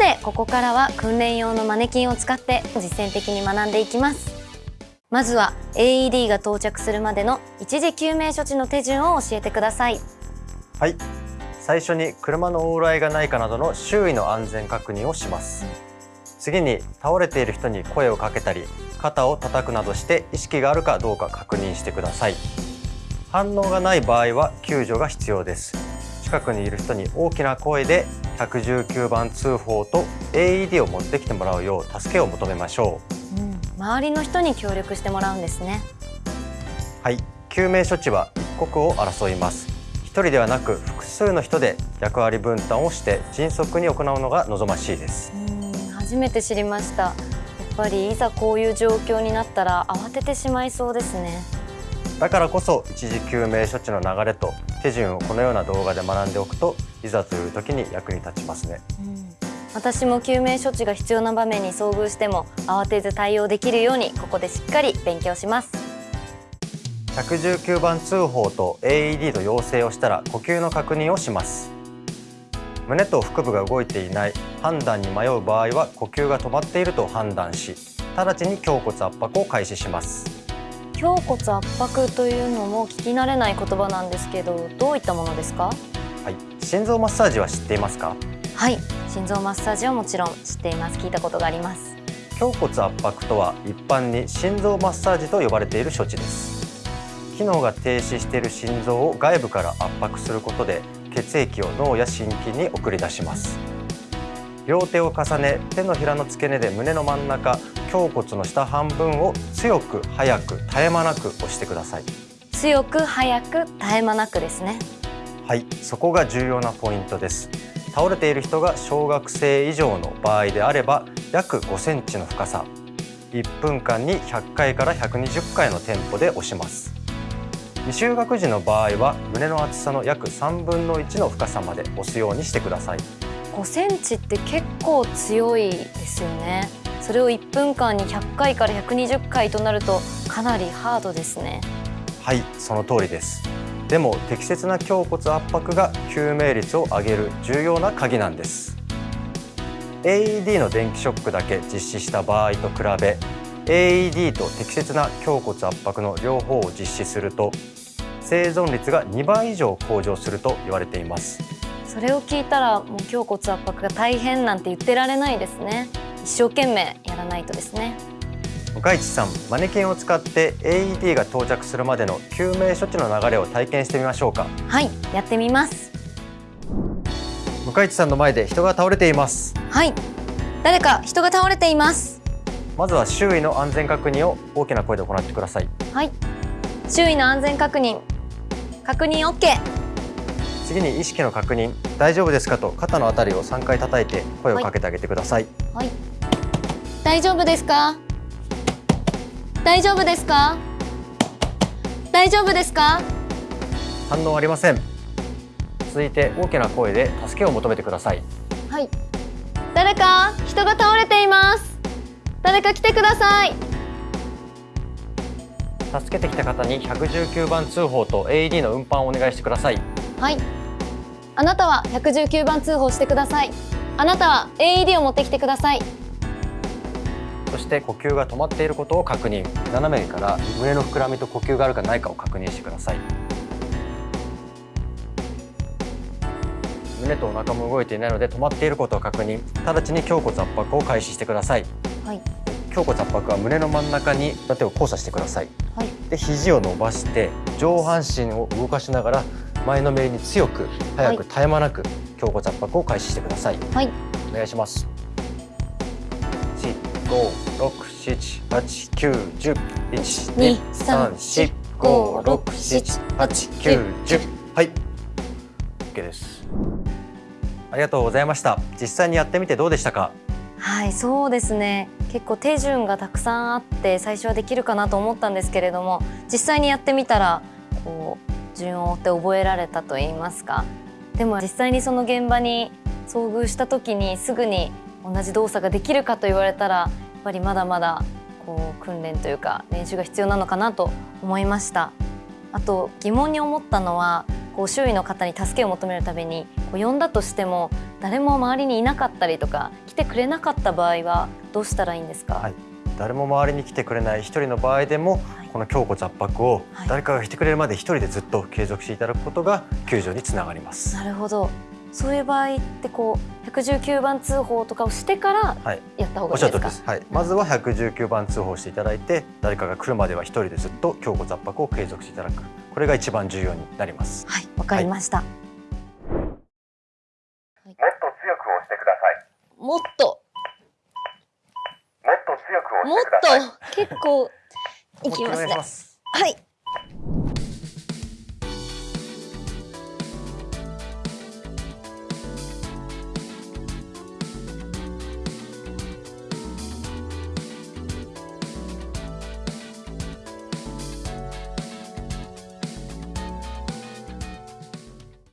てここからは訓練用のマネキンを使って実践的に学んでいきます。まずは AED が到着するまでの一時救命処置の手順を教えてください。はい。最初に車の往来がないかなどの周囲の安全確認をします。次に倒れている人に声をかけたり肩を叩くなどして意識があるかどうか確認してください。反応がない場合は救助が必要です。近くにいる人に大きな声で119番通報と AED を持ってきてもらうよう助けを求めましょう、うん、周りの人に協力してもらうんですね。はい。救命処置は一刻を争います。一人ではなく複数の人で役割分担をして迅速に行うのが望ましいです。初めて知りました。やっぱりいざこういう状況になったら慌ててしまいそうですねだからこそ一時救命処置の流れと手順をこのような動画で学んでおくといざという時に役に立ちますね、うん、私も救命処置が必要な場面に遭遇しても慌てず対応できるようにここでしっかり勉強します。119番通報と AED と要請をしたら呼吸の確認をします。胸と腹部が動いていない判断に迷う場合は呼吸が止まっていると判断し直ちに胸骨圧迫を開始します胸骨圧迫というのも聞き慣れない言葉なんですけどどういったものですか？はい。心臓マッサージは知っていますか？はい。心臓マッサージはもちろん知っています。聞いたことがあります。胸骨圧迫とは一般に心臓マッサージと呼ばれている処置です。機能が停止している心臓を外部から圧迫することで血液を脳や心筋に送り出します。両手を重ね手のひらの付け根で胸の真ん中胸骨の下半分を強く早く絶え間なく押してください。強く早く絶え間なくですね。はいそこが重要なポイントです。倒れている人が小学生以上の場合であれば約5センチの深さ。1分間に100回から120回のテンポで押します。未就学児の場合は胸の厚さの約3分の1の深さまで押すようにしてください。5センチって結構強いですよねそれを1分間に100回から120回となるとかなりハードですね。はいその通りです。でも適切な胸骨圧迫が救命率を上げる重要な鍵なんです。AED の電気ショックだけ実施した場合と比べ AED と適切な胸骨圧迫の両方を実施すると生存率が2倍以上向上すると言われています。それを聞いたらもう胸骨圧迫が大変なんて言ってられないですね一生懸命やらないとですね。向市さんマネキンを使って AED が到着するまでの救命処置の流れを体験してみましょうか。はいやってみます。向市さんの前で人が倒れています。はい誰か人が倒れています。まずは周囲の安全確認を大きな声で行ってください。はい周囲の安全確認。確認 OK 次に意識の確認。大丈夫ですかと肩のあたりを3回叩いて声をかけてあげてください、はい、はい、大丈夫ですか？大丈夫ですか？大丈夫ですか？反応ありません。続いて大きな声で助けを求めてください。はい。誰か人が倒れています。誰か来てください。助けてきた方に119番通報と AED の運搬をお願いしてください。はい。あなたは119番通報してください。あなたは AED を持ってきてくださいそして呼吸が止まっていることを確認。斜めから胸の膨らみと呼吸があるかないかを確認してください。胸とお腹も動いていないので止まっていることを確認。直ちに胸骨圧迫を開始してください、はい、胸骨圧迫は胸の真ん中に手を交差してください、はい、で肘を伸ばして上半身を動かしながら前のめりに強く早く絶え間なく胸骨圧迫を開始してください、はい、お願いします五六七八九十一二三四五六七八九十。はい。OK です。ありがとうございました。実際にやってみてどうでしたか？はいそうですね。結構手順がたくさんあって最初はできるかなと思ったんですけれども実際にやってみたらこう順を追って覚えられたと言いますか。でも実際にその現場に遭遇した時にすぐに同じ動作ができるかと言われたらやっぱりまだまだこう訓練というか練習が必要なのかなと思いましたあと疑問に思ったのはこう周囲の方に助けを求めるためにこう呼んだとしても誰も周りにいなかったりとか来てくれなかった場合はどうしたらいいんですか？はい誰も周りに来てくれない一人の場合でも、はいこの強固雑迫をはい誰かが来てくれるまで一人でずっと継続していただくことが救助につながります。なるほど。そういう場合ってこう119番通報とかをしてからはい、やった方がおっしゃる通りいいですか。です。はい、まずは119番通報していただいて、誰かが来るまでは一人でずっと強固雑迫を継続していただく。これが一番重要になります。はい、わかりました。もっと強く押してください。もっともっと強くも押してください。っと結構いきますね。はい。